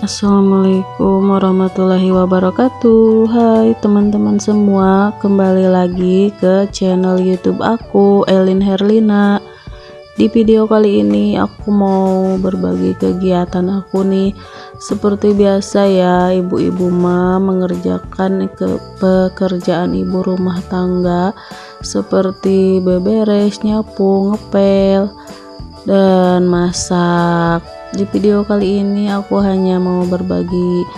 Assalamualaikum warahmatullahi wabarakatuh. Hai teman-teman semua Kembali lagi ke channel youtube aku Elin Herlina. Di video kali ini aku mau berbagi kegiatan aku nih. Seperti biasa ya ibu-ibu mah mengerjakan ke pekerjaan ibu rumah tangga Seperti beberes, nyapu, ngepel dan masak di video kali ini aku hanya mau berbagi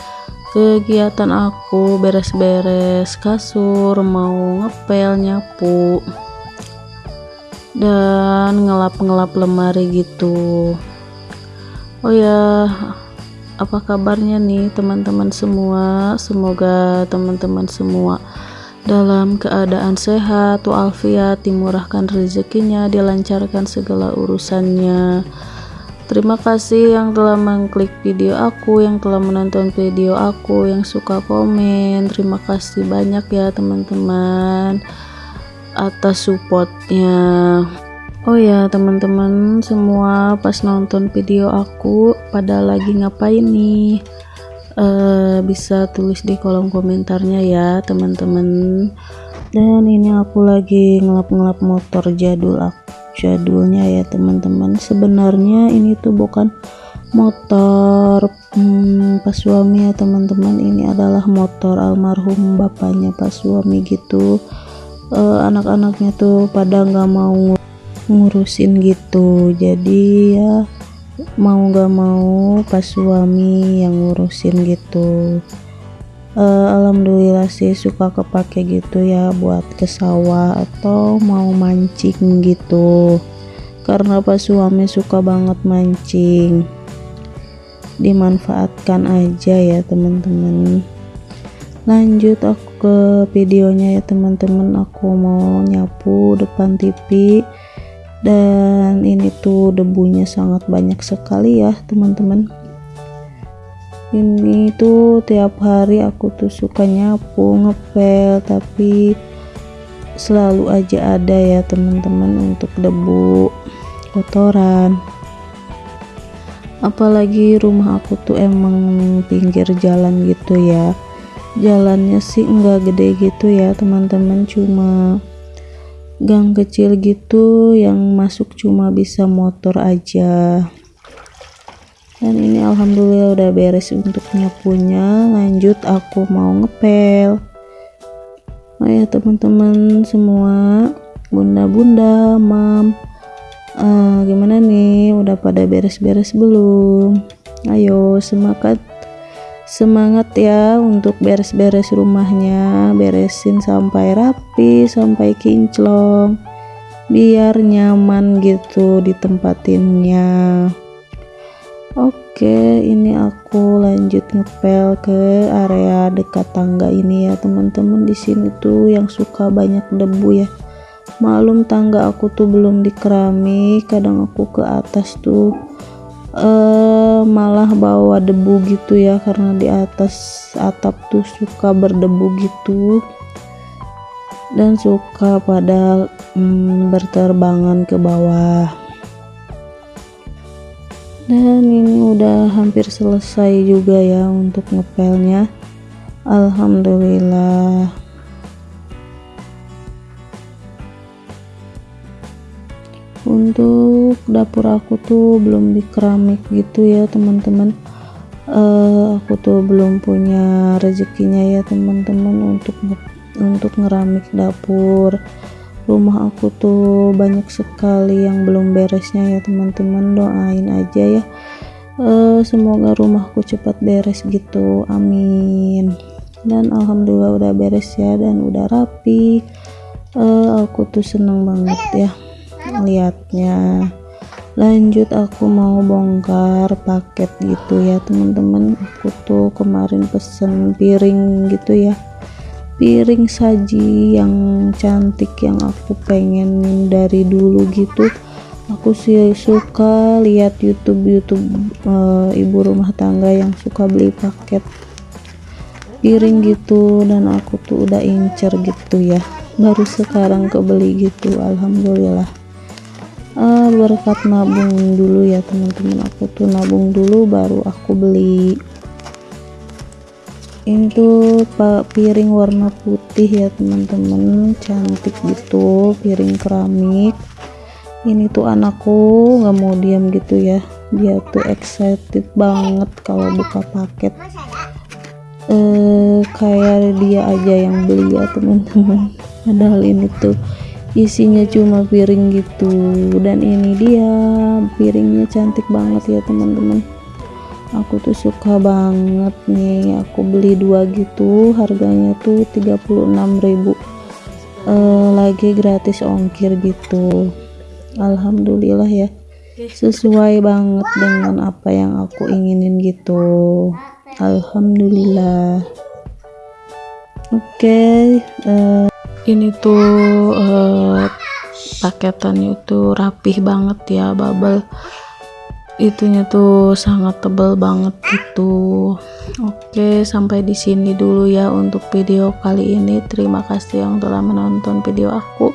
kegiatan aku beres-beres kasur mau ngepel nyapu dan ngelap-ngelap lemari gitu. Oh ya apa kabarnya nih teman-teman semua? Semoga teman-teman semua dalam keadaan sehat walafiat dimurahkan rezekinya dilancarkan segala urusannya Terima kasih yang telah mengklik video aku, yang telah menonton video aku, yang suka komen. Terima kasih banyak ya teman-teman atas supportnya. Oh ya teman-teman semua pas nonton video aku pada lagi ngapain nih? Uh, bisa tulis di kolom komentarnya ya teman-teman. Dan ini aku lagi ngelap-ngelap motor jadul aku jadulnya ya teman-teman. Sebenarnya ini tuh bukan motor hmm, pas suami ya teman-teman. Ini adalah motor almarhum bapaknya pas suami gitu. Uh, anak-anaknya tuh pada nggak mau ngurusin gitu. Jadi ya mau nggak mau pas suami yang ngurusin gitu uh, alhamdulillah sih suka kepake gitu ya buat ke sawah atau mau mancing gitu. Karena pas suami suka banget mancing dimanfaatkan aja ya teman-teman. Lanjut aku ke videonya ya teman-teman. Aku mau nyapu depan TV dan ini tuh debunya sangat banyak sekali ya teman-teman ini tuh tiap hari aku tuh suka nyapu ngepel tapi selalu aja ada ya teman-teman untuk debu kotoran. Apalagi rumah aku tuh emang pinggir jalan gitu ya. Jalannya sih enggak gede gitu ya teman-teman. Cuma gang kecil gitu yang masuk cuma bisa motor aja dan ini alhamdulillah udah beres untuk nyapunya. Lanjut aku mau ngepel. Oh ya teman-teman semua. Bunda-bunda mam. Uh, gimana nih? Udah pada beres-beres belum? Ayo semangat. Semangat ya untuk beres-beres rumahnya. Beresin sampai rapi sampai kinclong. Biar nyaman gitu ditempatinnya Oke, ini aku lanjut ngepel ke area dekat tangga ini ya, teman-teman. Di sini tuh yang suka banyak debu ya. Malum tangga aku tuh belum dikeramik, kadang aku ke atas tuh uh, malah bawa debu gitu ya karena di atas atap tuh suka berdebu gitu dan suka pada um, berterbangan ke bawah dan ini udah hampir selesai juga ya untuk ngepelnya. Alhamdulillah. Untuk dapur aku tuh belum di keramik gitu ya teman-teman. Uh, aku tuh belum punya rezekinya ya teman-teman untuk untuk ngeramik dapur rumah aku tuh banyak sekali yang belum beresnya ya teman-teman. Doain aja ya. Uh, semoga rumahku cepat beres gitu. Amin. Dan alhamdulillah udah beres ya dan udah rapi. Uh, aku tuh seneng banget ya liatnya lanjut aku mau bongkar paket gitu ya teman-teman. Aku tuh kemarin pesen piring gitu ya piring saji yang cantik yang aku pengen dari dulu gitu. Aku sih suka lihat YouTube YouTube uh, ibu rumah tangga yang suka beli paket piring gitu. Dan aku tuh udah incer gitu ya. Baru sekarang kebeli gitu Alhamdulillah. Uh, berkat nabung dulu ya teman-teman. Aku tuh nabung dulu baru aku beli ini tuh piring warna putih ya teman-teman. Cantik gitu piring keramik. Ini tuh anakku nggak mau diam gitu ya. Dia tuh excited banget kalau buka paket. Eh kayak dia aja yang beli ya teman-teman. Padahal ini tuh isinya cuma piring gitu. Dan ini dia piringnya cantik banget ya teman-teman aku tuh suka banget nih aku beli dua gitu harganya tuh 36.000 eh, lagi gratis ongkir gitu. Alhamdulillah ya sesuai banget dengan apa yang aku inginin gitu. Alhamdulillah. Oke okay, uh, eh, ini tuh uh, paketannya itu rapih banget ya bubble itunya tuh sangat tebal banget gitu oke sampai di sini dulu ya untuk video kali ini. Terima kasih yang telah menonton video aku.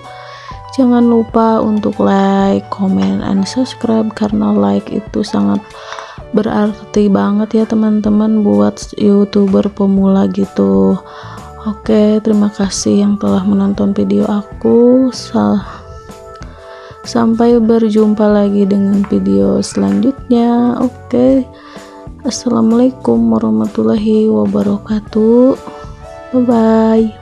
Jangan lupa untuk like comment and subscribe karena like itu sangat berarti banget ya teman-teman buat youtuber pemula gitu. Oke, terima kasih yang telah menonton video aku. Sampai berjumpa lagi dengan video selanjutnya. Oke. Assalamualaikum warahmatullahi wabarakatuh. Bye bye.